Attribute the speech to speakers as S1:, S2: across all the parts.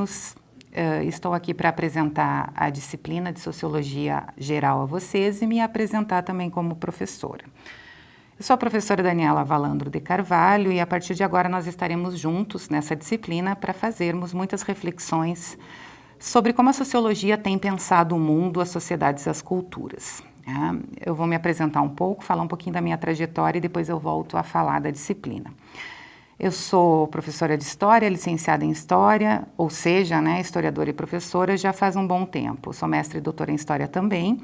S1: alunos, uh, estou aqui para apresentar a disciplina de Sociologia Geral a vocês e me apresentar também como professora. Eu sou a professora Daniela Valandro de Carvalho e a partir de agora nós estaremos juntos nessa disciplina para fazermos muitas reflexões sobre como a sociologia tem pensado o mundo, as sociedades e as culturas. Né? Eu vou me apresentar um pouco, falar um pouquinho da minha trajetória e depois eu volto a falar da disciplina. Eu sou professora de História, licenciada em História, ou seja, né, historiadora e professora já faz um bom tempo. Sou mestre e doutora em História também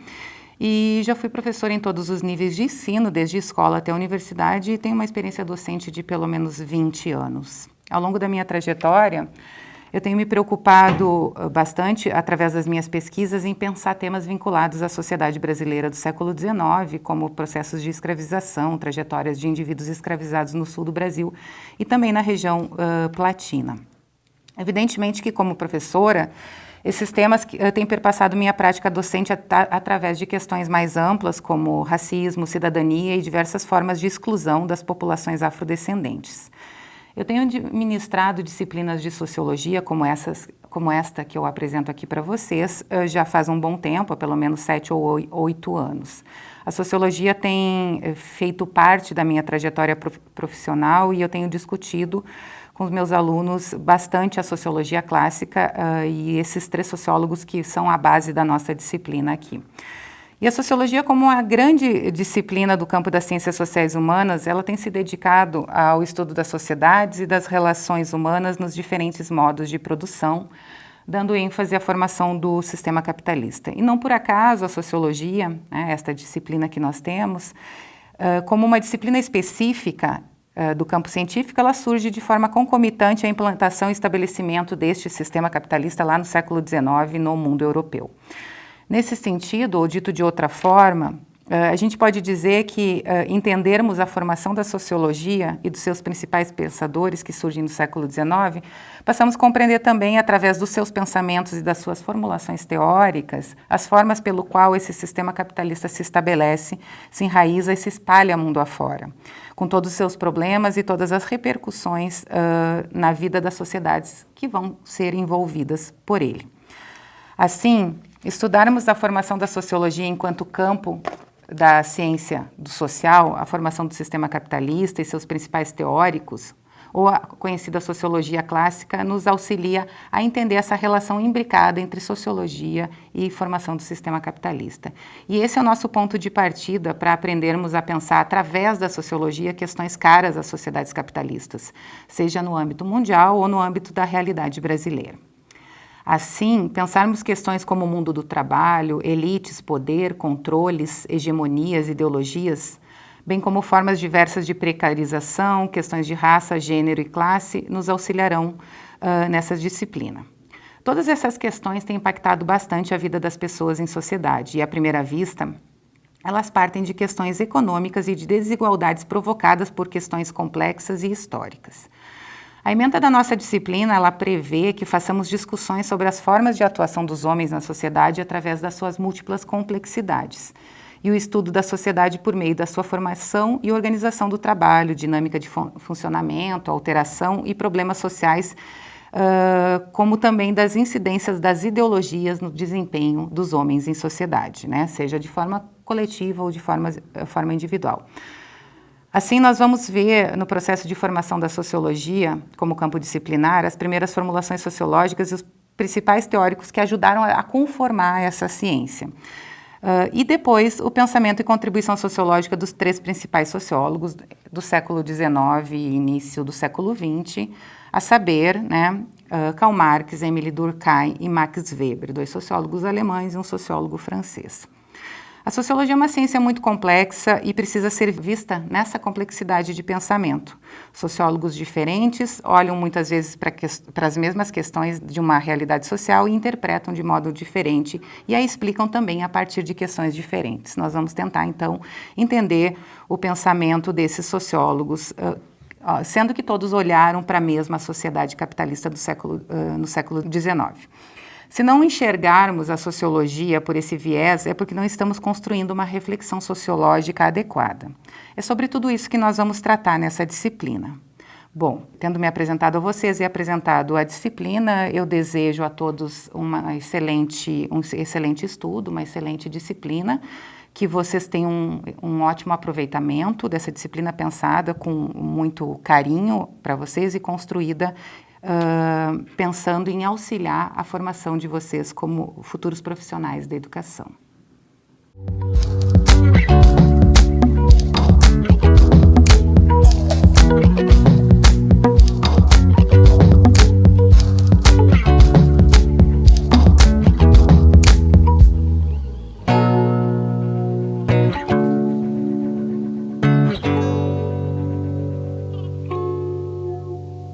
S1: e já fui professora em todos os níveis de ensino, desde escola até universidade e tenho uma experiência docente de pelo menos 20 anos. Ao longo da minha trajetória, eu tenho me preocupado ah, bastante, através das minhas pesquisas, em pensar temas vinculados à sociedade brasileira do século XIX, como processos de escravização, trajetórias de indivíduos escravizados no sul do Brasil e também na região uh, platina. Evidentemente que, como professora, esses temas uh, têm perpassado minha prática docente at através de questões mais amplas, como racismo, cidadania e diversas formas de exclusão das populações afrodescendentes. Eu tenho ministrado disciplinas de sociologia como, essas, como esta que eu apresento aqui para vocês eh, já faz um bom tempo, pelo menos sete ou oito anos. A sociologia tem eh, feito parte da minha trajetória profissional e eu tenho discutido com os meus alunos bastante a sociologia clássica uh, e esses três sociólogos que são a base da nossa disciplina aqui. E a sociologia, como uma grande disciplina do campo das ciências sociais humanas, ela tem se dedicado ao estudo das sociedades e das relações humanas nos diferentes modos de produção, dando ênfase à formação do sistema capitalista. E não por acaso a sociologia, né, esta disciplina que nós temos, como uma disciplina específica do campo científico, ela surge de forma concomitante à implantação e estabelecimento deste sistema capitalista lá no século XIX no mundo europeu. Nesse sentido, ou dito de outra forma, Uh, a gente pode dizer que uh, entendermos a formação da sociologia e dos seus principais pensadores que surgem no século XIX, passamos a compreender também, através dos seus pensamentos e das suas formulações teóricas, as formas pelo qual esse sistema capitalista se estabelece, se enraiza e se espalha mundo afora, com todos os seus problemas e todas as repercussões uh, na vida das sociedades que vão ser envolvidas por ele. Assim, estudarmos a formação da sociologia enquanto campo da ciência do social, a formação do sistema capitalista e seus principais teóricos, ou a conhecida sociologia clássica, nos auxilia a entender essa relação imbricada entre sociologia e formação do sistema capitalista. E esse é o nosso ponto de partida para aprendermos a pensar através da sociologia questões caras às sociedades capitalistas, seja no âmbito mundial ou no âmbito da realidade brasileira. Assim, pensarmos questões como o mundo do trabalho, elites, poder, controles, hegemonias, ideologias, bem como formas diversas de precarização, questões de raça, gênero e classe, nos auxiliarão uh, nessa disciplina. Todas essas questões têm impactado bastante a vida das pessoas em sociedade e, à primeira vista, elas partem de questões econômicas e de desigualdades provocadas por questões complexas e históricas. A emenda da nossa disciplina, ela prevê que façamos discussões sobre as formas de atuação dos homens na sociedade através das suas múltiplas complexidades e o estudo da sociedade por meio da sua formação e organização do trabalho, dinâmica de fun funcionamento, alteração e problemas sociais, uh, como também das incidências das ideologias no desempenho dos homens em sociedade, né? seja de forma coletiva ou de forma, forma individual. Assim, nós vamos ver no processo de formação da sociologia, como campo disciplinar, as primeiras formulações sociológicas e os principais teóricos que ajudaram a conformar essa ciência. Uh, e depois, o pensamento e contribuição sociológica dos três principais sociólogos do século XIX e início do século XX, a saber, né, uh, Karl Marx, Emile Durkheim e Max Weber, dois sociólogos alemães e um sociólogo francês. A sociologia é uma ciência muito complexa e precisa ser vista nessa complexidade de pensamento. Sociólogos diferentes olham muitas vezes para as mesmas questões de uma realidade social e interpretam de modo diferente e a explicam também a partir de questões diferentes. Nós vamos tentar, então, entender o pensamento desses sociólogos, sendo que todos olharam para a mesma sociedade capitalista do século, no século XIX. Se não enxergarmos a sociologia por esse viés, é porque não estamos construindo uma reflexão sociológica adequada. É sobre tudo isso que nós vamos tratar nessa disciplina. Bom, tendo me apresentado a vocês e apresentado a disciplina, eu desejo a todos uma excelente, um excelente estudo, uma excelente disciplina, que vocês tenham um, um ótimo aproveitamento dessa disciplina pensada com muito carinho para vocês e construída uh, pensando em auxiliar a formação de vocês como futuros profissionais da educação.